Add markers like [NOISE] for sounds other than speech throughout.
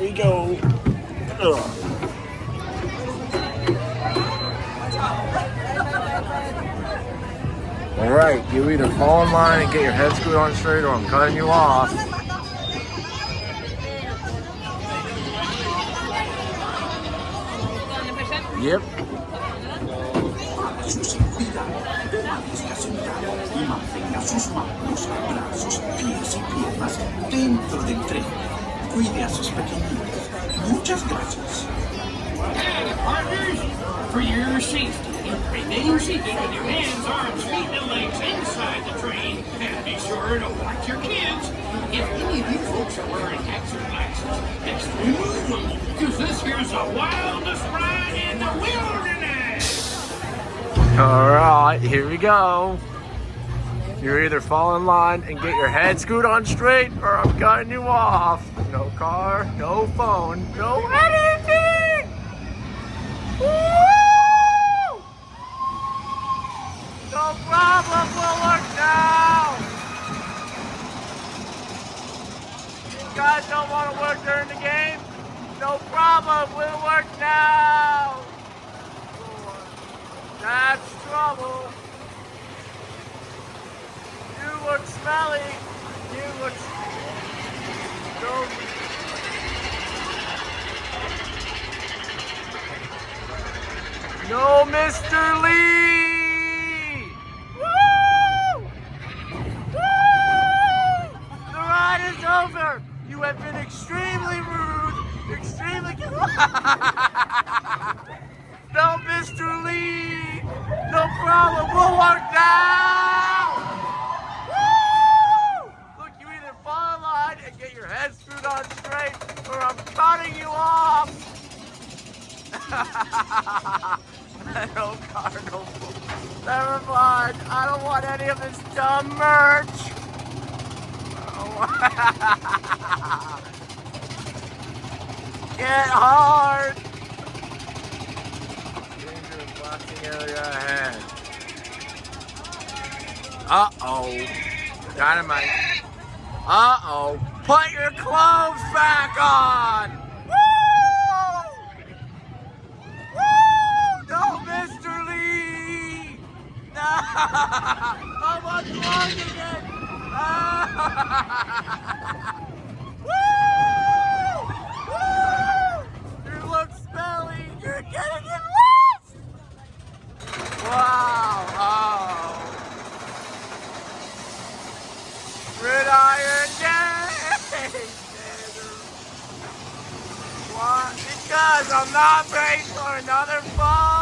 we go. Ugh. All right, you either fall in line and get your head screwed on straight or I'm cutting you off. Yep. sus manos, brazos, pies y piernas dentro del tren. Cuide a sus pequeñitos. Muchas gracias. And partners, for your safety, remain seated with your hands, arms, feet, and legs inside the train. And be sure to watch your kids. If any of you folks are wearing hats or glasses, best remove them, because this here's the wildest ride in the wilderness. Alright, here we go. You either fall in line and get your head screwed on straight or I'm cutting you off. No car, no phone, no anything! Woo! No problem, we'll work now! You guys don't want to work during the game? No problem, we'll work now! That's trouble. You look smelly. You look. No. No, Mr. Lee. Woo! Woo! The ride is over. You have been extremely rude, extremely. [LAUGHS] No, Mr. Lee! No problem, we'll work now! Woo! Look, you either fall in line and get your head screwed on straight, or I'm cutting you off! [LAUGHS] no car, no phone. Never mind, I don't want any of this dumb merch! [LAUGHS] Get hard! Dangerous blasting area ahead. Uh-oh. Dynamite. Uh-oh. Put your clothes back on! Woo! Woo! No, Mr. Lee! Unplugging [LAUGHS] it! Woo! Woo! You! You're getting it lost! Wow! Oh! [LAUGHS] What? Because I'm not paying for another phone!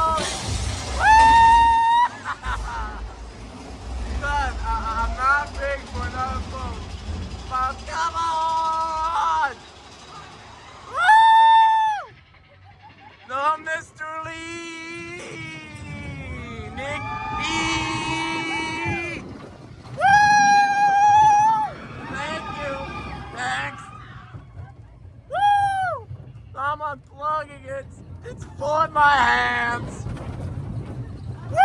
For another phone. But come on! Woo! No, Mr. Lee! Nick E! Woo! Thank you. Thanks. Woo! I'm unplugging it. It's full my hands. Woo!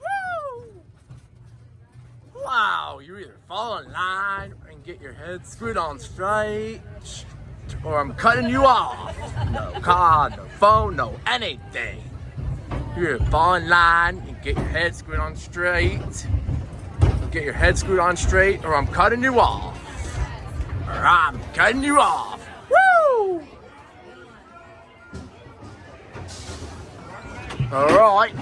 Woo! Wow, you either fall in line and get your head screwed on straight, or I'm cutting you off. No car, no phone, no anything. You either fall in line and get your head screwed on straight, get your head screwed on straight, or I'm cutting you off. Or I'm cutting you off. Woo! All right.